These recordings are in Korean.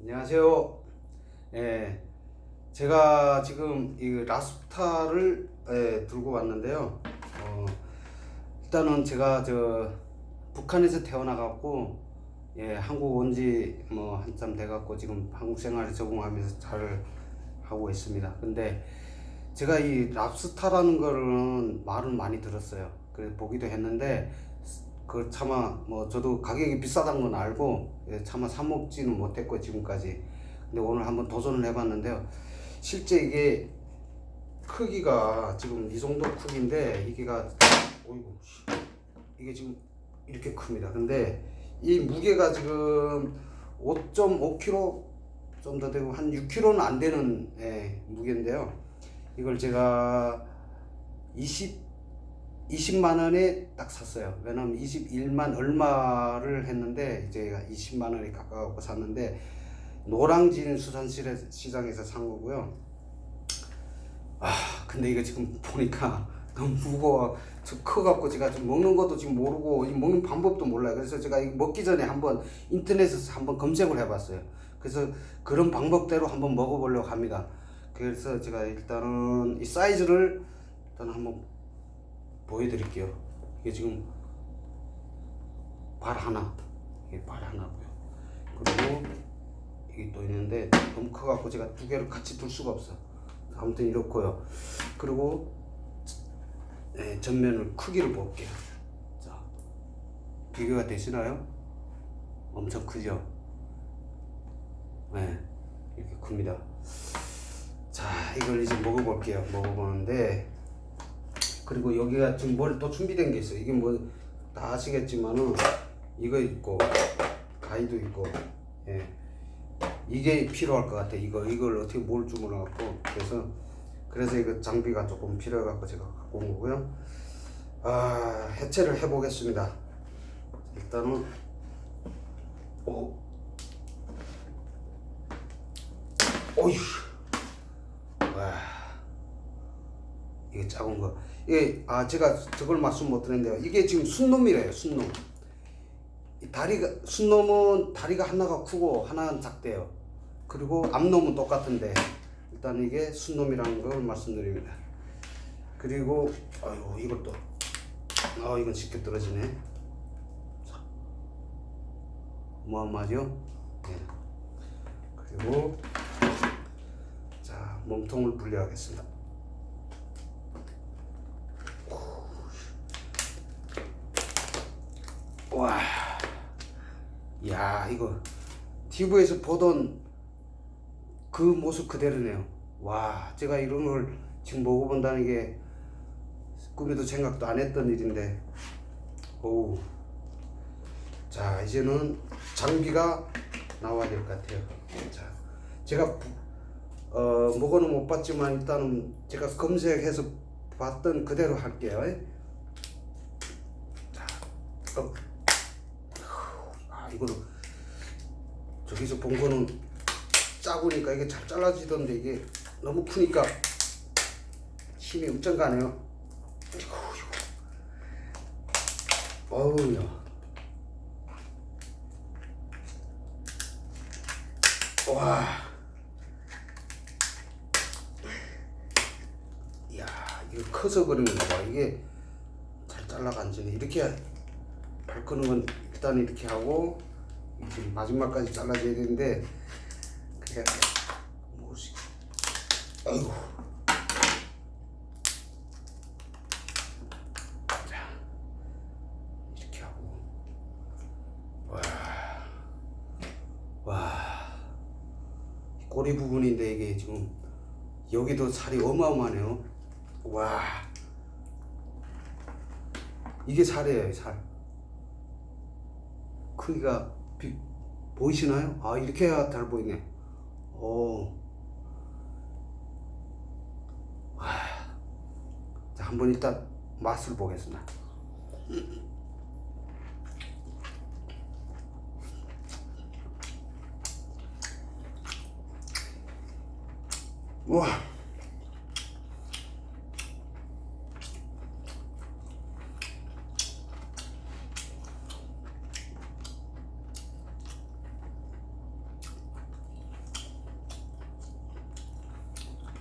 안녕하세요. 예, 제가 지금 이 라스타를 예, 들고 왔는데요. 어, 일단은 제가 저 북한에서 태어나갖고 예, 한국 온 지 뭐 한참 돼갖고 지금 한국 생활에 적응하면서 잘 하고 있습니다. 근데 제가 이 랍스타라는 거는 말은 많이 들었어요. 그래서 보기도 했는데 그 차마 뭐 저도 가격이 비싸다는 건 알고 예, 차마 사 먹지는 못했고 지금까지. 근데 오늘 한번 도전을 해봤는데요. 실제 이게 크기가 지금 이 정도 크기인데 이게가 어이구 씨, 이게 지금 이렇게 큽니다. 근데 이 무게가 지금 5.5kg 좀 더 되고 한 6kg는 안 되는 예, 무게인데요. 이걸 제가 20 20만 원에 딱 샀어요. 왜냐면 21만 얼마를 했는데 이제 20만 원에 가까워 샀는데 노랑진 수산시장에서 산 거고요. 아 근데 이거 지금 보니까 너무 무거워. 저 커갖고 제가 좀 먹는 것도 지금 모르고 먹는 방법도 몰라요. 그래서 제가 이거 먹기 전에 한번 인터넷에서 한번 검색을 해봤어요. 그래서 그런 방법대로 한번 먹어보려고 합니다. 그래서 제가 일단은 이 사이즈를 일단 한번 보여드릴게요. 이게 지금 발 하나, 이게 발 하나고요. 그리고 이게 또 있는데 너무 커갖고 제가 두 개를 같이 둘 수가 없어. 아무튼 이렇고요. 그리고 네, 전면을 크기를 볼게요. 자, 비교가 되시나요? 엄청 크죠? 네, 이렇게 큽니다. 자, 이걸 이제 먹어볼게요. 먹어보는데 그리고 여기가 지금 뭘 또 준비된 게 있어요. 이게 뭐 다 아시겠지만은 이거 있고 가위도 있고 예. 이게 필요할 것 같아. 이거 이걸 어떻게 뭘 주문해 갖고 그래서 그래서 이거 장비가 조금 필요해 갖고 제가 갖고 온 거고요. 아 해체를 해 보겠습니다. 일단은 오 오휴 와 이게 작은 거. 예, 아 제가 저걸 말씀 못 드렸는데요. 이게 지금 순놈이래요, 순놈. 이 다리가 순놈은 다리가 하나가 크고 하나는 작대요. 그리고 앞놈은 똑같은데 일단 이게 순놈이라는 걸 말씀드립니다. 그리고 아유 이것도 아 이건 쉽게 떨어지네. 어마어마하죠? 예. 그리고 자 몸통을 분리하겠습니다. 와, 야 이거 TV에서 보던 그 모습 그대로네요. 와, 제가 이런 걸 지금 먹어본다는 게 꿈에도 생각도 안 했던 일인데, 오, 자 이제는 장비가 나와야 될 것 같아요. 자, 제가 어, 먹어는 못 봤지만 일단은 제가 검색해서 봤던 그대로 할게요. 자, 어. 이거는 저기서 본 거는 작으니까 이게 잘 잘라지던데 이게 너무 크니까 힘이 엄청 가네요. 어우야. 와. 이야, 이거 커서 거봐. 이게 잘 잘라간지네. 이렇게 발 끄는 건 일단 이렇게 하고 마지막까지 잘라줘야 되는데 그냥 뭐지? 아이고. 자 이렇게 하고. 와와. 꼬리 부분인데 이게 지금 여기도 살이 어마어마하네요. 와. 이게 살이에요 살 크기가 비, 보이시나요? 아 이렇게 해야 잘 보이네 오. 자 한번 일단 맛을 보겠습니다 와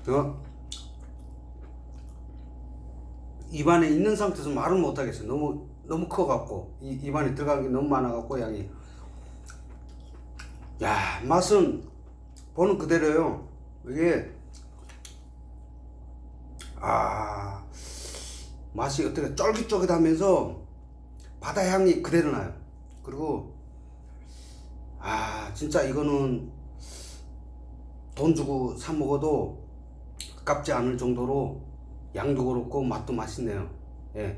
저 입안에 있는 상태에서 말을 못 하겠어요. 너무 너무 커갖고 이 입안에 들어간 게 너무 많아갖고 양이 야 맛은 보는 그대로요. 이게 아 맛이 어떻게 쫄깃쫄깃하면서 바다 향이 그대로 나요. 그리고 아 진짜 이거는 돈 주고 사 먹어도 아깝지 않을 정도로 양도 그렇고 맛도 맛있네요. 예.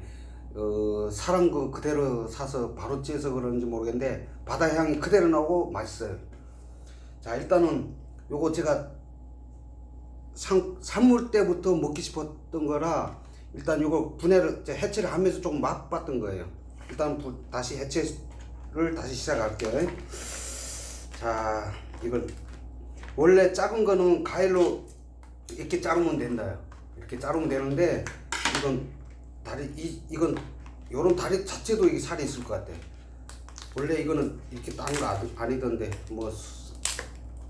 어, 사람 그 그대로 사서 바로 찌어서 그런지 모르겠는데 바다 향이 그대로 나오고 맛있어요. 자 일단은 요거 제가 상, 산물 때부터 먹기 싶었던 거라 일단 요거 분해를 해체를 하면서 조금 맛봤던 거예요. 일단 부, 다시 해체를 다시 시작할게요. 자 이건 원래 작은 거는 가위로 이렇게 자르면 된다요. 이렇게 자르면 되는데 이건 다리 이 이건 요런 다리 자체도 이게 살이 있을 것 같아. 원래 이거는 이렇게 딴 거 아니던데 뭐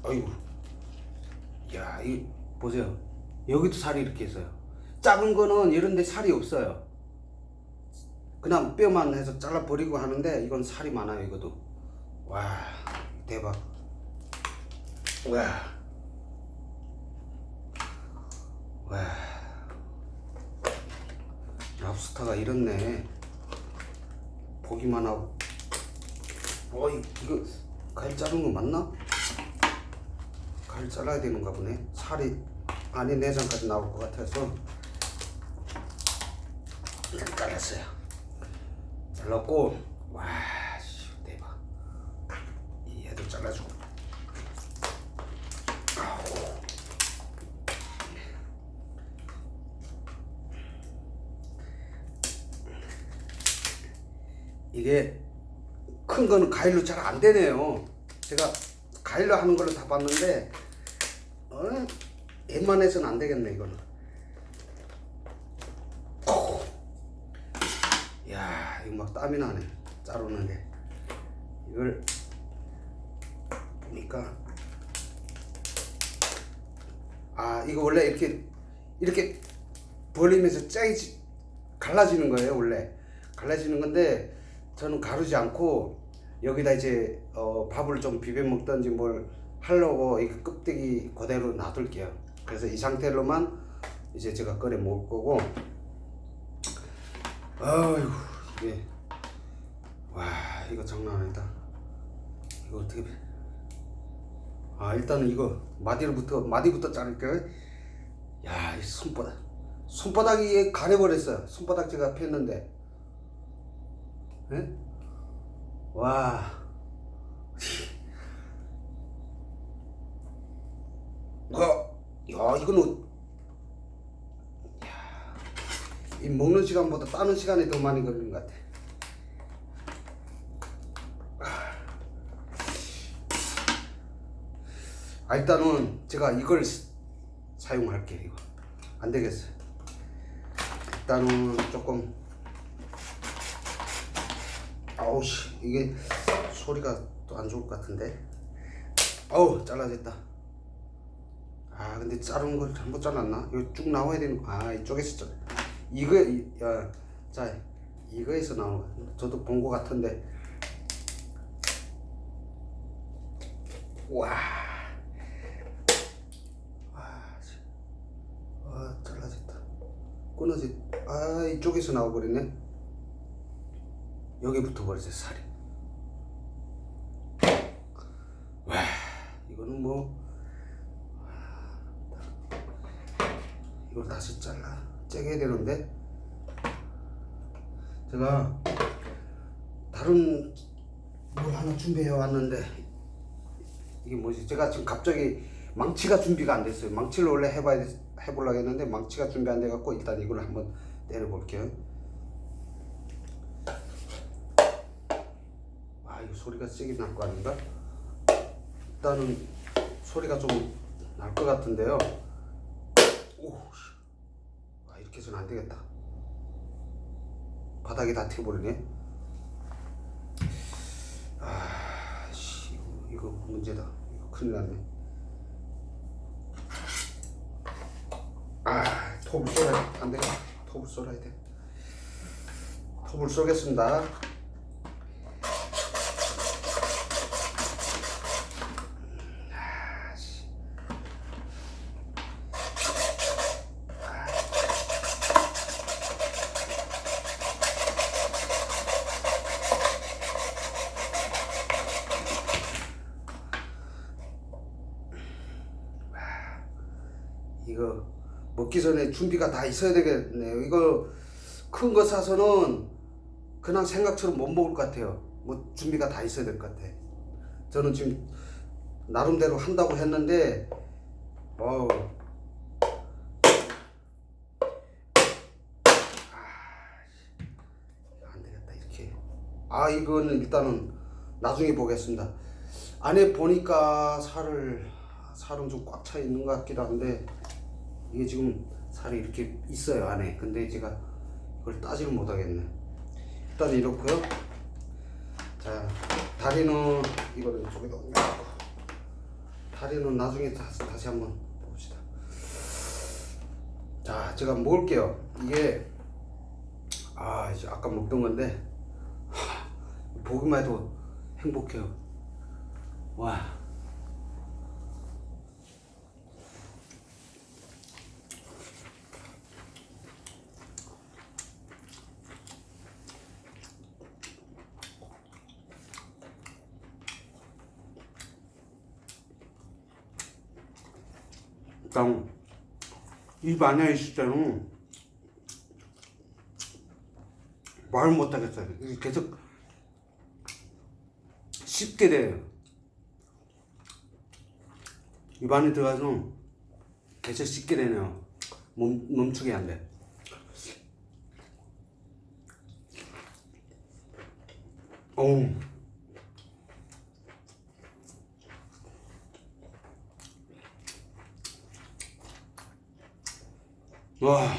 아이고 야, 이 보세요. 여기도 살이 이렇게 있어요. 작은 거는 이런 데 살이 없어요. 그냥 뼈만 해서 잘라 버리고 하는데 이건 살이 많아요, 이것도. 와, 대박. 와. 와. 랍스타가 이렇네. 보기만 하고. 어이, 이거 갈 자른 거 맞나? 갈 잘라야 되는가 보네. 살이 안에 내장까지 나올 것 같아서 일단 잘랐어요. 잘랐고 와 씨, 대박. 이 얘도 잘라주고. 이게 큰 거는 가위로 잘 안 되네요. 제가 가위로 하는 걸로 다 봤는데 어? 웬만해서는 안 되겠네 이거는. 오. 야 이거 막 땀이 나네 자르는데 이걸 보니까 아 이거 원래 이렇게 이렇게 벌리면서 짜이지 갈라지는 거예요 원래 갈라지는 건데 저는 가르지 않고 여기다 이제 어, 밥을 좀 비벼 먹던지 뭘 하려고 이 껍데기 그대로 놔둘게요. 그래서 이 상태로만 이제 제가 끓여 먹을 거고. 아유 이게 와 이거 장난 아니다. 이거 어떻게? 아 일단은 이거 마디부터 마디부터 자를게요. 야이 손바닥 손바닥이 가려버렸어요. 손바닥 제가 폈는데. 예? 와. 와, 야, 이거는, 야, 이 먹는 시간보다 따는 시간이 더 많이 걸리는 것 같아. 아, 일단은 제가 이걸 사용할게요, 이거. 안 되겠어요. 일단은 조금 아우 씨. 이게 소리가 또 안 좋을 것 같은데. 어우 잘라졌다. 아 근데 자른 걸 잘못 잘랐나? 이거 쭉 나와야 되는 아 이쪽에서 잘 이거 야, 자 이거에서 나온 거. 저도 본 거 같은데. 와. 아, 잘라졌다. 끊어지, 아, 이쪽에서 나와버리네. 여기 붙어버렸어요 살이. 와 이거는 뭐 이걸 다시 잘라. 째게 되는데? 제가 다른 뭘 하나 준비해 왔는데 이게 뭐지? 제가 지금 갑자기 망치가 준비가 안 됐어요. 망치를 원래 해봐야 해보려고 했는데 망치가 준비 안 돼 갖고 일단 이걸 한번 때려 볼게요 이거 소리가 세게 날 거 아닌가? 일단은 소리가 좀 날 것 같은데요. 오, 아, 이렇게 해서는 안 되겠다. 바닥에 다 튀어버리네. 아, 씨, 이거, 문제다. 이거 큰일 났네. 톱을 쏘라 안 돼. 톱을 쏘라야 돼. 톱을 쏘겠습니다. 이거 먹기 전에 준비가 다 있어야 되겠네요. 이거 큰 거 사서는 그냥 생각처럼 못 먹을 것 같아요. 뭐 준비가 다 있어야 될 것 같아. 저는 지금 나름대로 한다고 했는데, 어우. 아, 안 되겠다 이렇게. 아 이거는 일단은 나중에 보겠습니다. 안에 보니까 살을 살은 좀 꽉 차 있는 것 같기도 한데 이게 지금 살이 이렇게 있어요 안에. 근데 제가 이걸 따지를 못하겠네. 일단 이렇고요. 자 다리는 이거를 이쪽에다 옮겨놓고. 다리는 나중에 다시, 다시 한번 봅시다. 자 제가 먹을게요. 이게 아 이제 아까 먹던 건데 하, 보기만 해도 행복해요. 와 일단 입 안에 있을 때는 말 못하겠어요. 계속 씹게 돼요. 입 안에 들어가서 계속 씹게 되네요. 멈, 멈추게 안 돼. 어우. 와.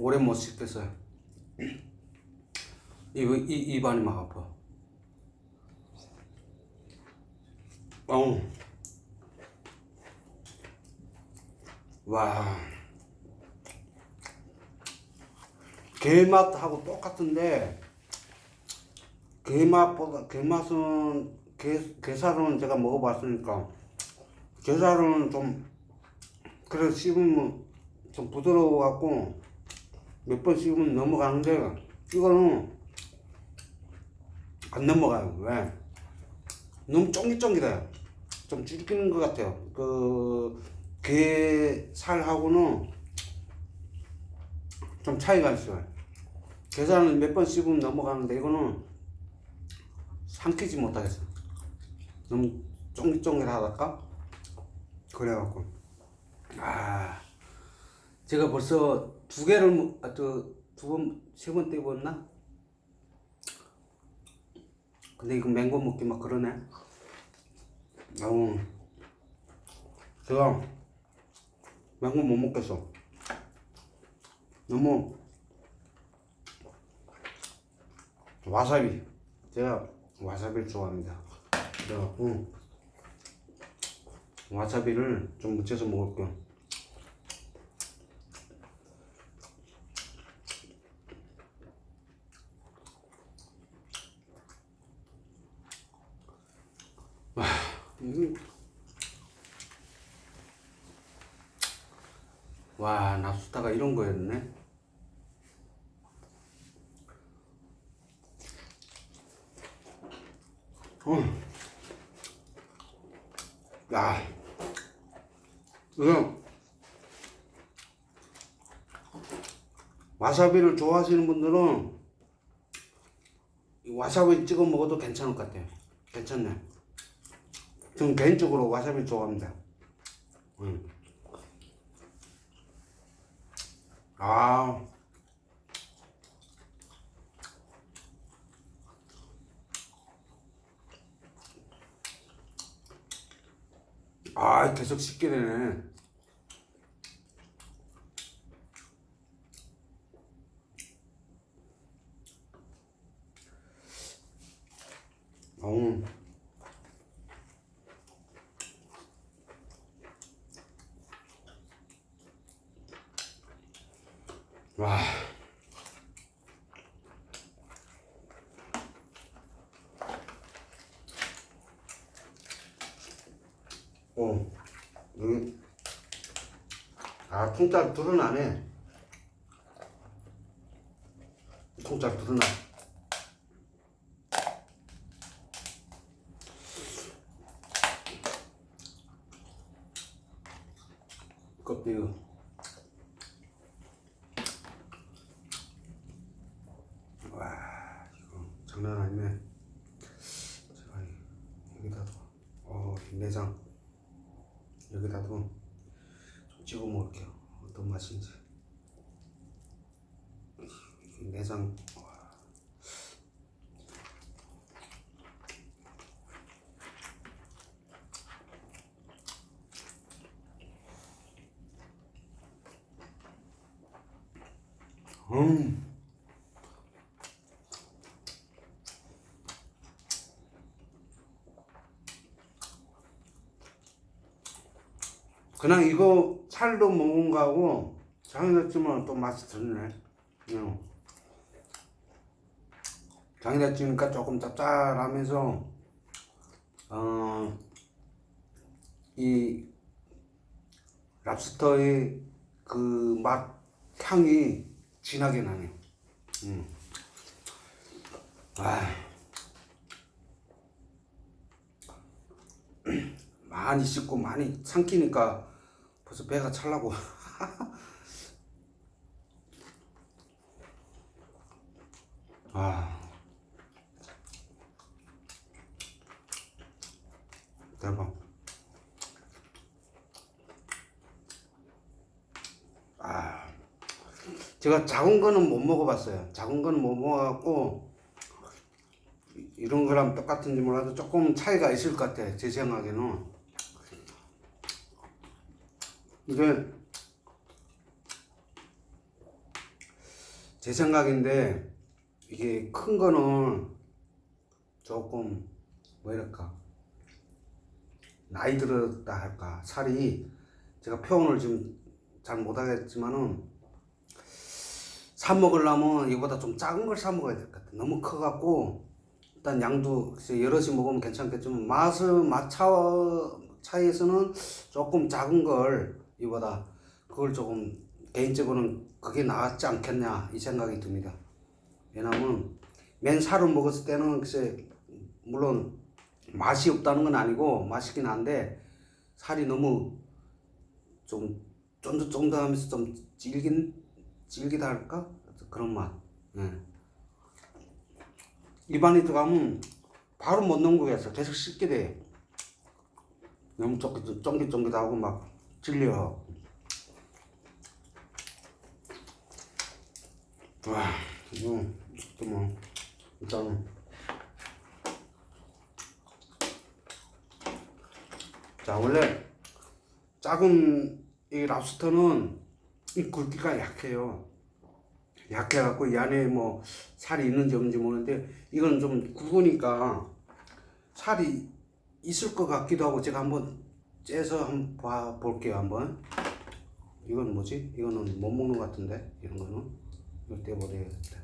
오래 못 씹겠어요. 이, 이, 입안이 막 아파. 어우. 와. 게맛하고 똑같은데, 게맛보다, 게맛은, 게, 게살은 제가 먹어봤으니까, 게살은 좀, 그래 씹으면 좀 부드러워 갖고, 몇 번 씹으면 넘어가는데, 이거는 안 넘어가요. 왜? 너무 쫑깃쫑깃해요. 좀 찔기는 것 같아요. 그, 게살하고는 좀 차이가 있어요. 게살은 몇 번 씹으면 넘어가는데 이거는 삼키지 못하겠어. 너무 쫑깃쫑깃하달까? 그래갖고. 아, 제가 벌써 두 개를, 먹- 아, 저, 두 번, 세 번 떼봤나? 근데 이거 맹고 먹기 막 그러네. 아우, 제가 맹고 못 먹겠어. 너무 와사비. 제가 와사비를 좋아합니다. 그래갖고 와사비를 좀 묻혀서 먹을게요. 음. 와, 납수타가 이런 거였네. 음. 야, 이거 와사비를 좋아하시는 분들은 이 와사비 찍어 먹어도 괜찮을 것 같아요. 괜찮네. 저는 개인적으로 와사비 좋아합니다. 음. 아 아, 계속 씻게 되네. 어. 와. 어, 여기, 아, 통짜 둘은 안 해. 통짜 둘은 안. 껍데기. 와, 이거 장난 아니네. 제가 여기다도, 어, 이 내장. 여기다도 좀 찍어 먹을게요. 어떤 맛인지. 이 내장. 와. 음. 그냥 이거 살도 먹은 거하고 장이다찌면 또 맛이 들네. 응. 장이다찌니까 조금 짭짤하면서 어, 이 랍스터의 그 맛 향이 진하게 나네. 음. 아. 많이 씻고 많이 삼키니까 벌써 배가 찰라고. 아. 대박. 아. 제가 작은 거는 못 먹어봤어요. 작은 거는 못 먹어갖고 이런 거랑 똑같은지 몰라도 조금 차이가 있을 것 같아. 제 생각에는. 이게 제 생각인데 이게 큰 거는 조금 뭐랄까 나이 들었다 할까 살이 제가 표현을 지금 잘 못하겠지만은 사 먹으려면 이보다 좀 작은 걸 사 먹어야 될 것 같아 너무 커갖고 일단 양도 여럿이 먹으면 괜찮겠지만 맛은 맛 차, 차이에서는 조금 작은 걸 이보다 그걸 조금 개인적으로는 그게 나았지 않겠냐 이 생각이 듭니다. 왜냐면 맨 살을 먹었을 때는 글쎄 물론 맛이 없다는 건 아니고 맛있긴 한데 살이 너무 좀 쫀득쫀득하면서 좀 질긴 질기다 할까 그런 맛. 예. 입안에 들어가면 바로 못 넘기겠어. 계속 씹게 돼. 너무 쫑깃, 쫑깃쫑깃하고 막 질려. 와, 이거, 또 뭐, 일단은. 자, 원래 작은 이 랍스터는 이 굵기가 약해요. 약해갖고 이 안에 뭐 살이 있는지 없는지 모르는데 이건 좀 굵으니까 살이 있을 것 같기도 하고 제가 한번 째서 한번 봐 볼게요 한번 이건 뭐지? 이거는 못 먹는 것 같은데 이런 거는 이걸 떼버려야겠다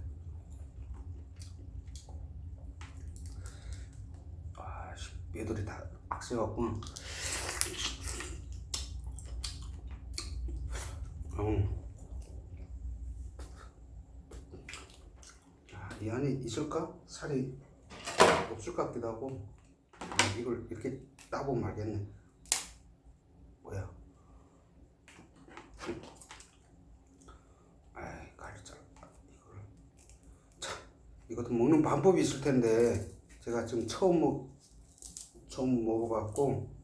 아 얘들이 다 악세갖고 어. 이 안에 있을까? 살이 없을 것 같기도 하고. 아, 이걸 이렇게 따보면 알겠네. 뭐야? 아이 가르쳐 이걸 자 이것도 먹는 방법이 있을 텐데 제가 지금 처음 먹 처음 먹어봤고.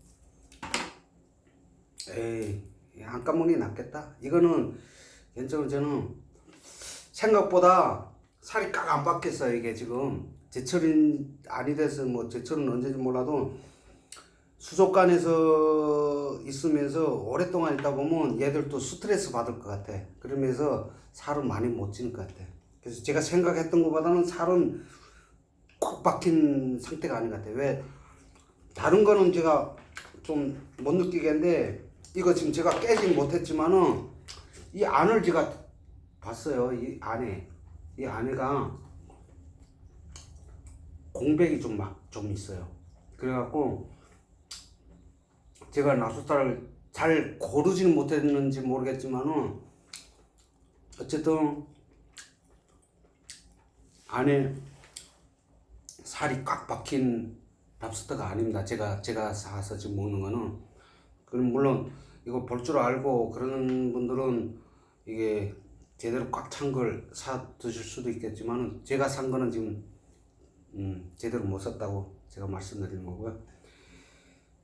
에이 안 까먹니 낫겠다 이거는 개인적으로 저는 생각보다 살이 깍 안 박혔어요 이게 지금 제철인 아니 돼서 뭐 제철은 언제인지 몰라도 수족관에서 있으면서 오랫동안 있다 보면 얘들도 스트레스 받을 것 같아. 그러면서 살은 많이 못 찌는 것 같아. 그래서 제가 생각했던 것보다는 살은 콕 박힌 상태가 아닌 것 같아. 왜 다른 거는 제가 좀 못 느끼겠는데 이거 지금 제가 깨진 못했지만은 이 안을 제가 봤어요. 이 안에 이 안에가 공백이 좀 막 좀 있어요. 그래갖고 제가 나수살을 잘 고르지는 못했는지 모르겠지만은 어쨌든 안에 살이 꽉 박힌 랍스터가 아닙니다. 제가 제가 사서 지금 먹는 거는 그럼 물론 이거 볼 줄 알고 그러는 분들은 이게 제대로 꽉 찬 걸 사 드실 수도 있겠지만은 제가 산 거는 지금 음, 제대로 못 샀다고 제가 말씀드리는 거고요.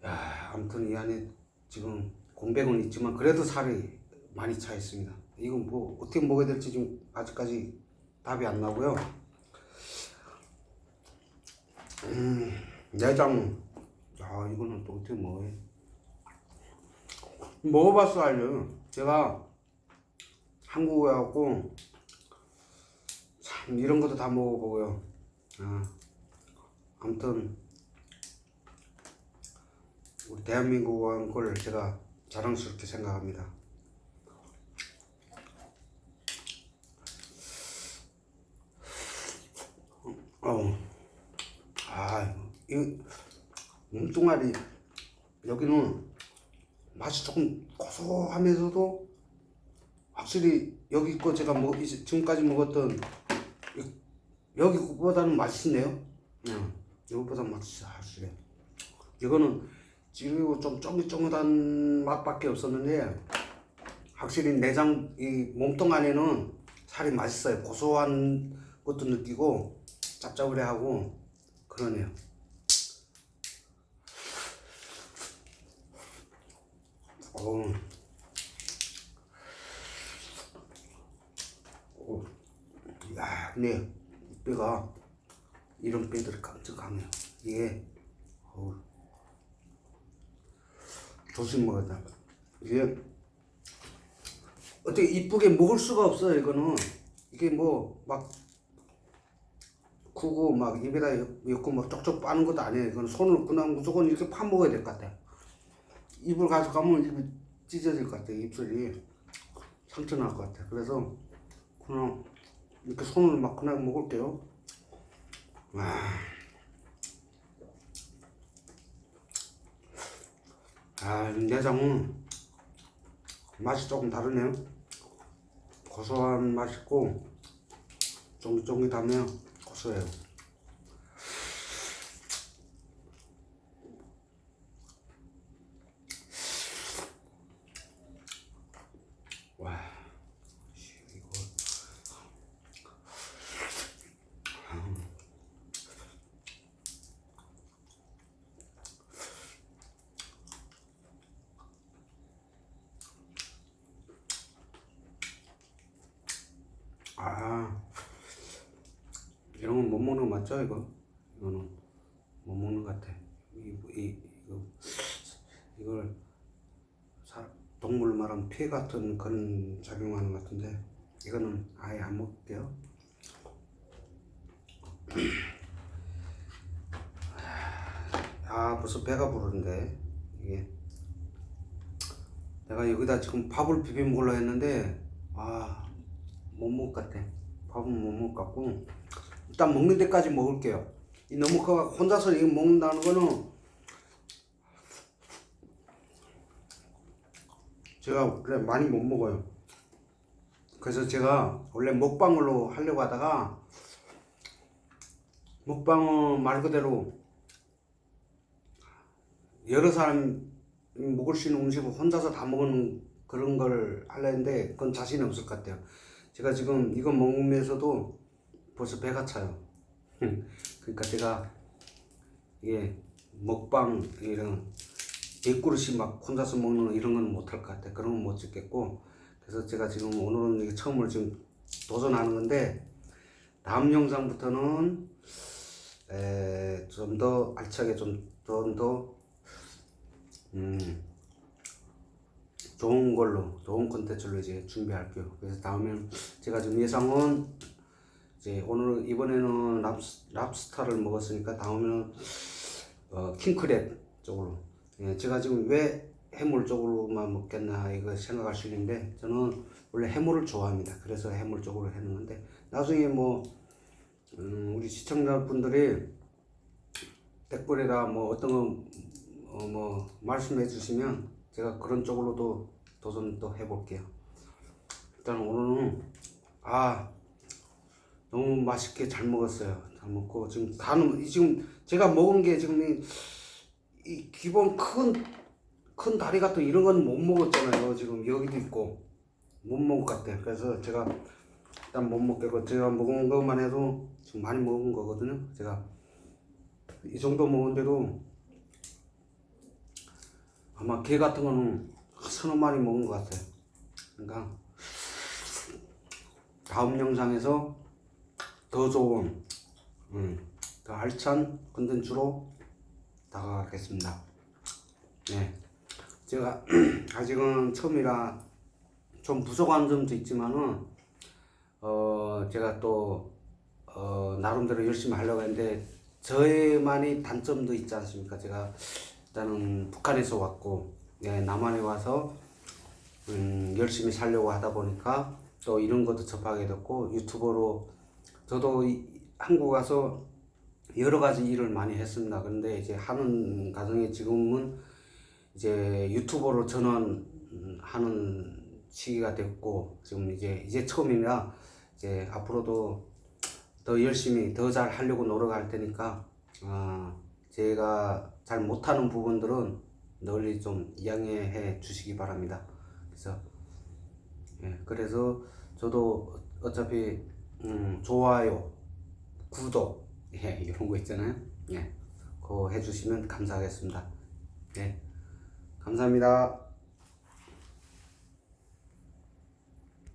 야, 아무튼 이 안에 지금 공백은 있지만 그래도 살이 많이 차 있습니다. 이건 뭐 어떻게 먹어야 될지 지금 아직까지 답이 안 나고요. 음, 내장, 아 이거는 또 어떻게 먹어요? 먹어봤어 알죠? 제가 한국에 와갖고 참 이런 것도 다 먹어보고요. 아, 아무튼 우리 대한민국 왕걸 제가 자랑스럽게 생각합니다. 어, 아, 이 몸뚱아리 여기는 맛이 조금 고소하면서도 확실히 여기 거 제가 뭐 이제 지금까지 먹었던 이- 여기 거보다는 맛있네요. 응, 이거보다 맛있어 확실히. 이거는 지리고 좀 쫑깃쫑깃한 맛밖에 없었는데 확실히 내장 이 몸통 안에는 살이 맛있어요. 고소한 것도 느끼고 짭짤하고 그러네요. 어. 오. 야, 근데 이 뼈가 이런 뼈들이 깜짝 강해요. 이게 어우. 조심 먹어야 돼. 이게 어떻게 이쁘게 먹을 수가 없어요. 이거는 이게 뭐 막 구고 막 입에다 엮고 막 쪽쪽 빠는 것도 아니에요. 이건 손을 그냥 무조건 이렇게 파 먹어야 될 것 같아. 입을 가져가면 입이 찢어질 것 같아. 입술이 상처 날 것 같아. 그래서 그냥 이렇게 손을 막 그냥 먹을게요. 와. 아, 이 내장은 맛이 조금 다르네요. 고소한 맛 있고 쫑깃쫑깃하며 고소해요. 와, 씨, 이거 아 이런 건 못 먹는 거 맞죠 이거? 이거는 못 먹는 것 같아. 이, 이 이거 이걸 사, 동물 말하면 피 같은 그런 작용하는 것 같은데 이거는 아예 안 먹을게요. 아 벌써 배가 부르는데 이게 내가 여기다 지금 밥을 비벼 먹으려 했는데 아 못 먹을 것 같아. 밥은 못 먹을 것 같고 일단 먹는 데까지 먹을게요. 이 너무 그 혼자서 이거 먹는다는 거는 제가 그래 많이 못 먹어요. 그래서 제가 원래 먹방으로 하려고 하다가 먹방은 말 그대로 여러 사람 먹을 수 있는 음식을 혼자서 다 먹는 그런 걸 하려 했는데 그건 자신이 없을 것 같아요. 제가 지금 이거 먹으면서도 벌써 배가 차요. 그러니까 제가 이게 먹방 이런 네 그릇이 막 혼자서 먹는 이런 건 못할 것 같아. 그런 건 못 찍겠고 그래서 제가 지금 오늘은 이게 처음으로 지금 도전하는 건데 다음 영상부터는 좀 더 알차게 좀더더 음, 좋은 걸로 좋은 콘텐츠로 이제 준비할게요. 그래서 다음에는 제가 지금 예상은 이제 오늘 이번에는 랍스, 랍스타를 먹었으니까 다음에는 어, 킹크랩 쪽으로. 예, 제가 지금 왜 해물 쪽으로만 먹겠나 이거 생각할 수 있는데 저는 원래 해물을 좋아합니다. 그래서 해물 쪽으로 했는데 나중에 뭐 음, 우리 시청자분들이 댓글에다 뭐 어떤 거 어, 뭐 말씀해 주시면 제가 그런 쪽으로도 도전 또 해볼게요. 일단 오늘은 아 너무 맛있게 잘 먹었어요. 잘 먹고 지금 다는 지금 제가 먹은 게 지금 이, 이 기본 큰 큰 다리 같은 이런 건 못 먹었잖아요. 지금 여기도 있고 못 먹을 것 같아요. 그래서 제가 일단 못 먹겠고 제가 먹은 것만 해도 지금 많이 먹은 거거든요. 제가 이 정도 먹은데도 아마 게 같은 거는 서너 마리 먹은 것 같아요. 그러니까 다음 영상에서 더 좋은, 음, 더 알찬 컨텐츠로 다가가겠습니다. 네, 제가 아직은 처음이라 좀 부족한 점도 있지만은 어 제가 또 어, 나름대로 열심히 하려고 했는데 저의만의 단점도 있지 않습니까? 제가 일단은 북한에서 왔고 네, 남한에 와서 음, 열심히 살려고 하다 보니까 또 이런 것도 접하게 됐고 유튜버로 저도 이- 한국 와서 여러 가지 일을 많이 했습니다. 그런데 이제 하는 과정에 지금은 이제 유튜버로 전환하는 시기가 됐고 지금 이제 이제 처음이라 이제 앞으로도 더 열심히 더 잘 하려고 노력할 테니까 아, 제가 잘 못하는 부분들은 널리 좀 양해해 주시기 바랍니다. 그래서 예, 그래서 저도 어차피 음, 좋아요, 구독 예, 이런 거 있잖아요. 예, 그거 해주시면 감사하겠습니다. 예, 감사합니다.